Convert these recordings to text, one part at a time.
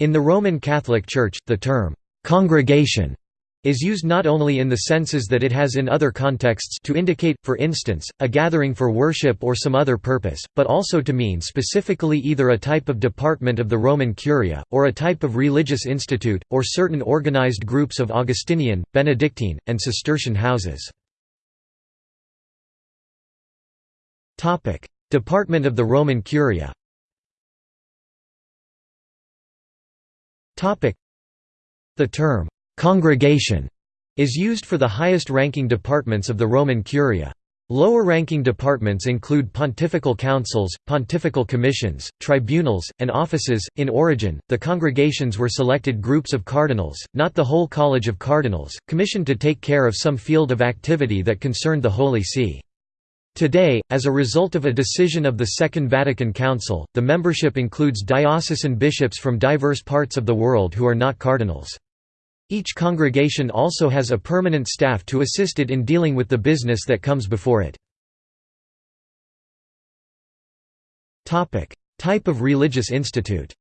In the Roman Catholic Church, the term, "'congregation' is used not only in the senses that it has in other contexts to indicate, for instance, a gathering for worship or some other purpose, but also to mean specifically either a type of department of the Roman Curia, or a type of religious institute, or certain organized groups of Augustinian, Benedictine, and Cistercian houses. Department of the Roman Curia The term «congregation» is used for the highest-ranking departments of the Roman Curia. Lower-ranking departments include pontifical councils, pontifical commissions, tribunals, and offices. In origin, the congregations were selected groups of cardinals, not the whole College of Cardinals, commissioned to take care of some field of activity that concerned the Holy See. Today, as a result of a decision of the Second Vatican Council, the membership includes diocesan bishops from diverse parts of the world who are not cardinals. Each congregation also has a permanent staff to assist it in dealing with the business that comes before it. Type of religious institute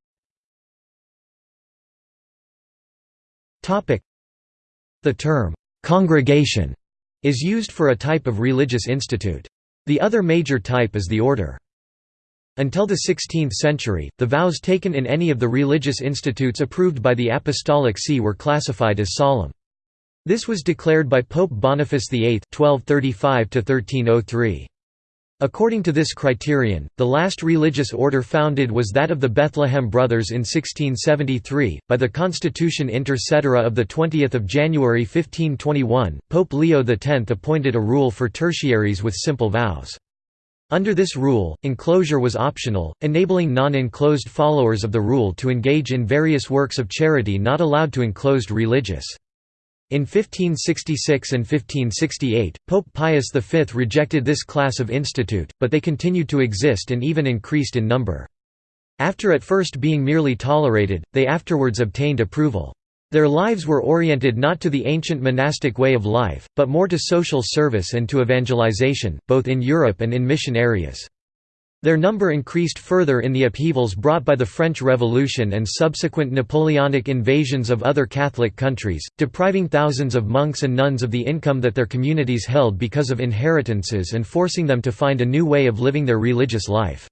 The term, "'congregation' is used for a type of religious institute. The other major type is the order. Until the 16th century, the vows taken in any of the religious institutes approved by the Apostolic See were classified as solemn. This was declared by Pope Boniface VIII 1235 According to this criterion, the last religious order founded was that of the Bethlehem Brothers in 1673. By the Constitution Inter Caetera of 20 January 1521, Pope Leo X appointed a rule for tertiaries with simple vows. Under this rule, enclosure was optional, enabling non-enclosed followers of the rule to engage in various works of charity not allowed to enclosed religious. In 1566 and 1568, Pope Pius V rejected this class of institute, but they continued to exist and even increased in number. After at first being merely tolerated, they afterwards obtained approval. Their lives were oriented not to the ancient monastic way of life, but more to social service and to evangelization, both in Europe and in mission areas. Their number increased further in the upheavals brought by the French Revolution and subsequent Napoleonic invasions of other Catholic countries, depriving thousands of monks and nuns of the income that their communities held because of inheritances and forcing them to find a new way of living their religious life.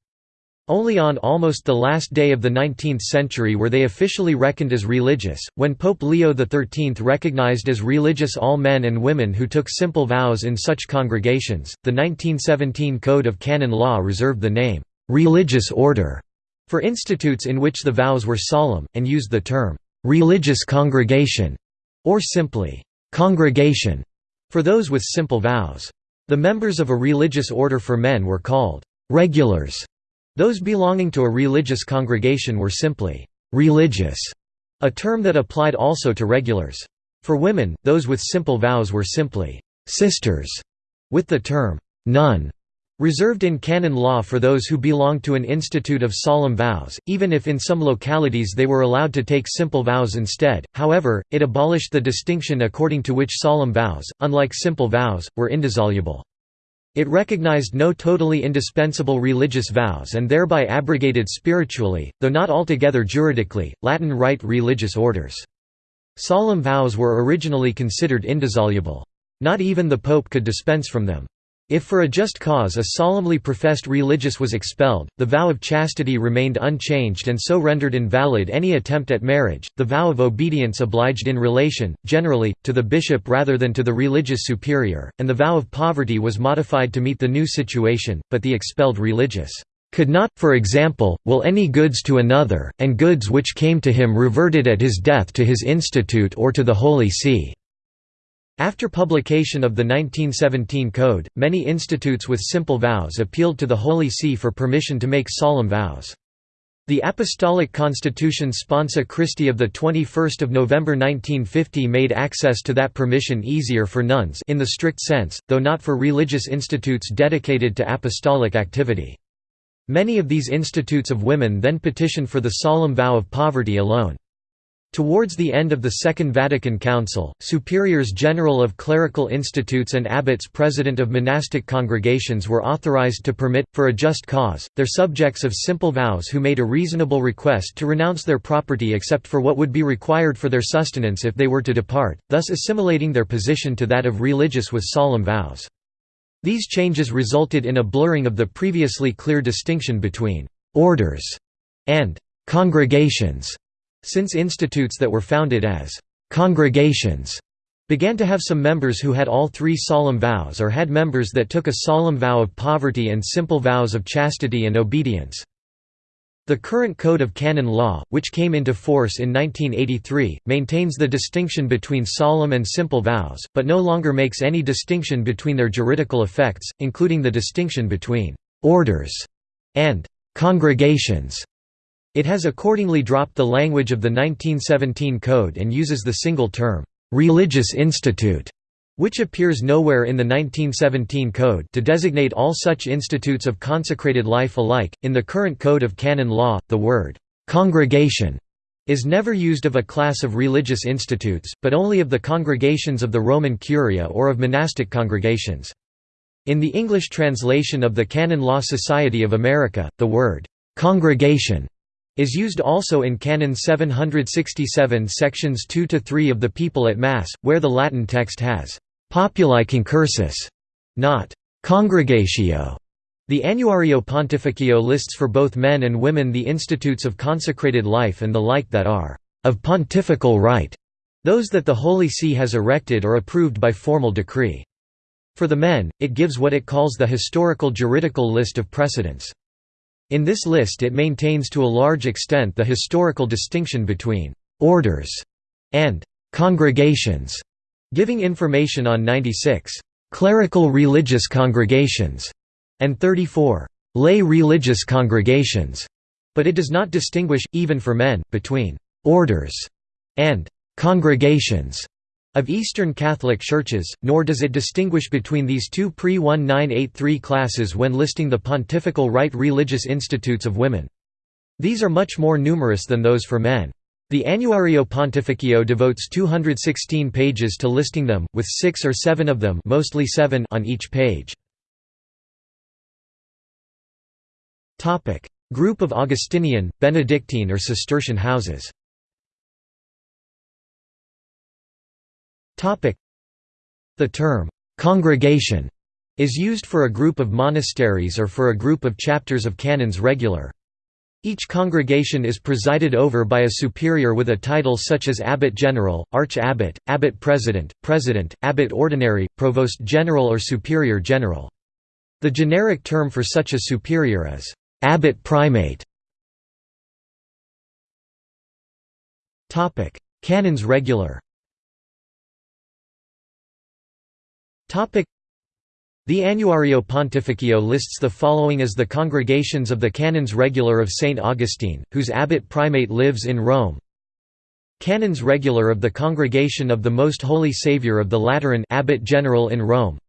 Only on almost the last day of the 19th century were they officially reckoned as religious, when Pope Leo XIII recognized as religious all men and women who took simple vows in such congregations. The 1917 Code of Canon Law reserved the name, religious order, for institutes in which the vows were solemn, and used the term, religious congregation, or simply, congregation, for those with simple vows. The members of a religious order for men were called regulars those belonging to a religious congregation were simply «religious», a term that applied also to regulars. For women, those with simple vows were simply «sisters», with the term «nun» reserved in canon law for those who belonged to an institute of solemn vows, even if in some localities they were allowed to take simple vows instead. However, it abolished the distinction according to which solemn vows, unlike simple vows, were indissoluble. It recognized no totally indispensable religious vows and thereby abrogated spiritually, though not altogether juridically, Latin Rite religious orders. Solemn vows were originally considered indissoluble. Not even the Pope could dispense from them. If for a just cause a solemnly professed religious was expelled, the vow of chastity remained unchanged and so rendered invalid any attempt at marriage. The vow of obedience obliged in relation, generally, to the bishop rather than to the religious superior, and the vow of poverty was modified to meet the new situation, but the expelled religious could not, for example, will any goods to another, and goods which came to him reverted at his death to his institute or to the Holy See. After publication of the 1917 Code, many institutes with simple vows appealed to the Holy See for permission to make solemn vows. The Apostolic Constitution Sponsa Christi of 21 November 1950 made access to that permission easier for nuns in the strict sense, though not for religious institutes dedicated to apostolic activity. Many of these institutes of women then petitioned for the solemn vow of poverty alone. Towards the end of the Second Vatican Council, superiors general of clerical institutes and abbots president of monastic congregations were authorized to permit, for a just cause, their subjects of simple vows who made a reasonable request to renounce their property except for what would be required for their sustenance if they were to depart, thus assimilating their position to that of religious with solemn vows. These changes resulted in a blurring of the previously clear distinction between «orders» and «congregations» Since institutes that were founded as «congregations» began to have some members who had all three solemn vows or had members that took a solemn vow of poverty and simple vows of chastity and obedience. The current Code of Canon Law, which came into force in 1983, maintains the distinction between solemn and simple vows, but no longer makes any distinction between their juridical effects, including the distinction between «orders» and «congregations». It has accordingly dropped the language of the 1917 Code and uses the single term, "'religious institute' which appears nowhere in the 1917 Code to designate all such institutes of consecrated life alike. In the current Code of Canon Law, the word congregation is never used of a class of religious institutes, but only of the congregations of the Roman Curia or of monastic congregations. In the English translation of the Canon Law Society of America, the word congregation is used also in Canon 767 sections 2 to 3 of the People at Mass, where the Latin text has populi concursus, not congregatio. The Annuario Pontificio lists for both men and women the institutes of consecrated life and the like that are of pontifical right, those that the Holy See has erected or approved by formal decree. For the men, it gives what it calls the historical juridical list of precedents. In this list it maintains to a large extent the historical distinction between «orders» and «congregations», giving information on 96 «clerical religious congregations» and 34 «lay religious congregations», but it does not distinguish, even for men, between «orders» and «congregations» of Eastern Catholic churches, nor does it distinguish between these two pre-1983 classes when listing the pontifical right religious institutes of women. These are much more numerous than those for men. The Annuario Pontificio devotes 216 pages to listing them, with six or seven of them mostly seven on each page. Group of Augustinian, Benedictine or Cistercian houses The term, "'congregation' is used for a group of monasteries or for a group of chapters of canons regular. Each congregation is presided over by a superior with a title such as abbot general, arch-abbot, abbot president, president, abbot ordinary, provost general or superior general. The generic term for such a superior is abbot primate. Canons regular The Annuario Pontificio lists the following as the congregations of the Canons Regular of St. Augustine, whose abbot primate lives in Rome. Canons Regular of the Congregation of the Most Holy Saviour of the Lateran abbot general in Rome.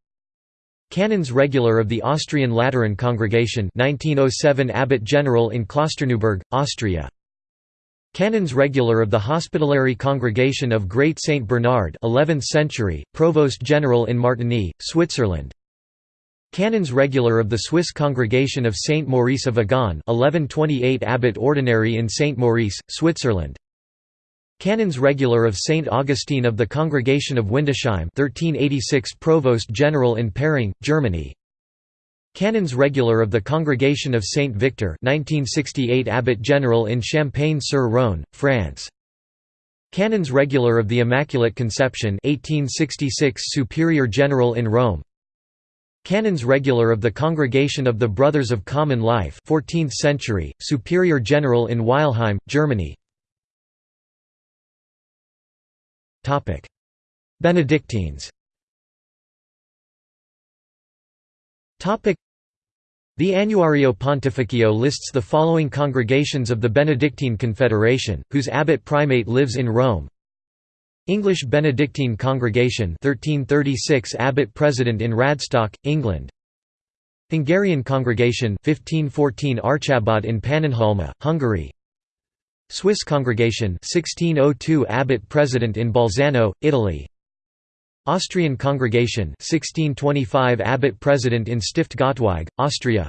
Canons Regular of the Austrian Lateran Congregation 1907 abbot general in Klosterneuburg, Austria. Canons Regular of the Hospitallary Congregation of Great Saint Bernard 11th century, Provost General in Martigny, Switzerland. Canons Regular of the Swiss Congregation of Saint Maurice of Agaune 1128 Abbot Ordinary in Saint Maurice, Switzerland. Canons Regular of Saint Augustine of the Congregation of Windesheim 1386 Provost General in Paring, Germany Canons Regular of the Congregation of Saint Victor 1968 Abbot General in Champagne-sur-Rhône, France. Canons Regular of the Immaculate Conception 1866 Superior General in Rome. Canons Regular of the Congregation of the Brothers of Common Life 14th century, Superior General in Weilheim, Germany. Benedictines the Annuario Pontificio lists the following congregations of the Benedictine Confederation, whose abbot primate lives in Rome. English Benedictine Congregation 1336 abbot president in Radstock, England. Hungarian Congregation 1514 Archabbot in Pannonhalma, Hungary. Swiss Congregation 1602 Abbot President in Bolzano, Italy Austrian Congregation 1625 Abbot President in Stift Gottweig, Austria.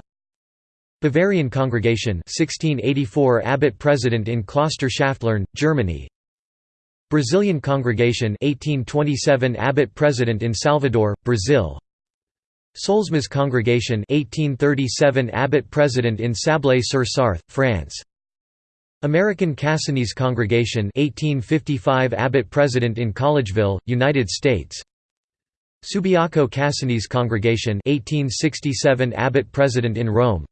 Bavarian Congregation 1684 Abbot President in Kloster Schäftlarn, Germany. Brazilian Congregation 1827 Abbot President in Salvador, Brazil. Solesmes Congregation 1837 Abbot President in Sablé-sur-Sarthe, France American Cassinese Congregation 1855 Abbot President in Collegeville, United States Subiaco Cassinese Congregation 1867 Abbot President in Rome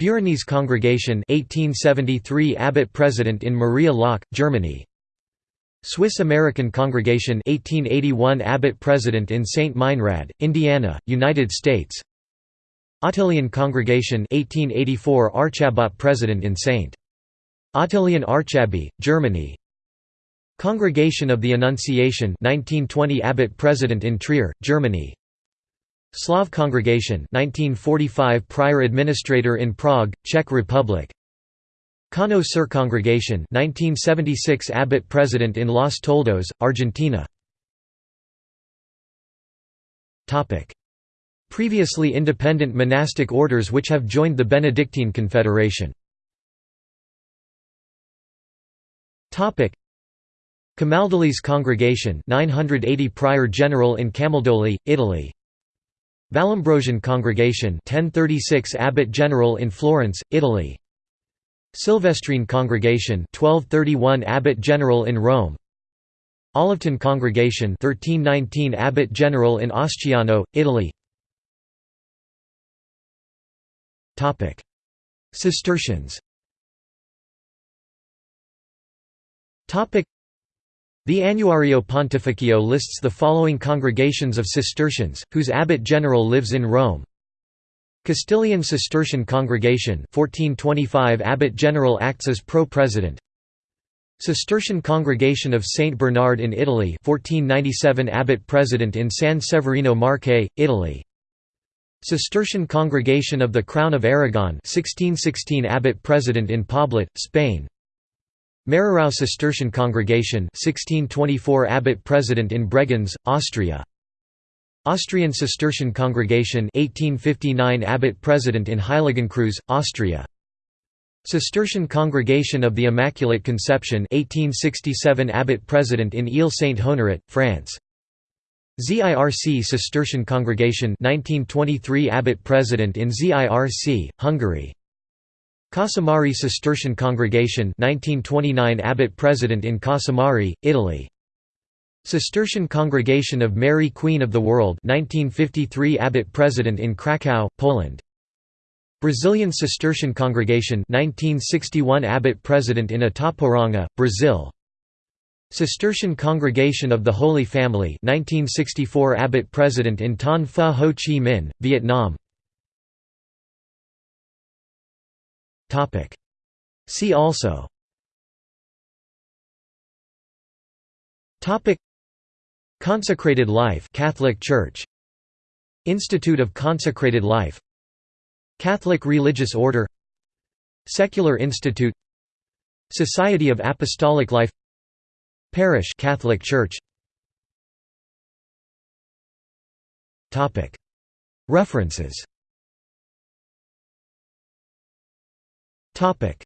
Beuronese Congregation 1873 Abbot President in Maria Laach, Germany Swiss American Congregation 1881 Abbot President in St. Meinrad, Indiana, United States Ottilien Congregation 1884 Archabbot President in St. Ottilien Archabbey, Germany. Congregation of the Annunciation 1920 Abbot President in Trier, Germany. Slav Congregation 1945 Prior Administrator in Prague, Czech Republic. Cono Sur Congregation 1976 Abbot President in Los Toldos, Argentina. Previously independent monastic orders which have joined the Benedictine Confederation Camaldolese Congregation 980 Prior General in Camaldoli, Italy. Vallombrosan Congregation 1036 Abbot General in Florence, Italy. Silvestrine Congregation 1231 Abbot General in Rome. Olivetan Congregation 1319 Abbot General in Asciano, Italy. Topic. Cistercians the Annuario Pontificio lists the following congregations of Cistercians, whose abbot general lives in Rome. Castilian Cistercian Congregation 1425 Abbot General acts as pro-president Cistercian Congregation of St. Bernard in Italy 1497 Abbot President in San Severino Marche, Italy Cistercian Congregation of the Crown of Aragon 1616 Abbot President in Poblet, Spain Mehrerau Cistercian Congregation 1624 Abbot President in Bregenz, Austria. Austrian Cistercian Congregation 1859 Abbot President in Heiligenkreuz, Austria. Cistercian Congregation of the Immaculate Conception 1867 Abbot President in Ile Saint Honorat, France ZIRC Cistercian Congregation 1923 Abbot President in ZIRC, Hungary Casamari Cistercian Congregation 1929 Abbot President in Casamari, Italy. Cistercian Congregation of Mary Queen of the World 1953 Abbot President in Krakow, Poland. Brazilian Cistercian Congregation 1961 Abbot President in Itaporanga, Brazil. Cistercian Congregation of the Holy Family 1964 Abbot President in Ton Pha Ho Chi Minh, Vietnam See also. Consecrated Life Catholic Church. Institute of Consecrated Life. Catholic Religious Order. Secular Institute. Society of Apostolic Life. Parish Catholic Church. References Topic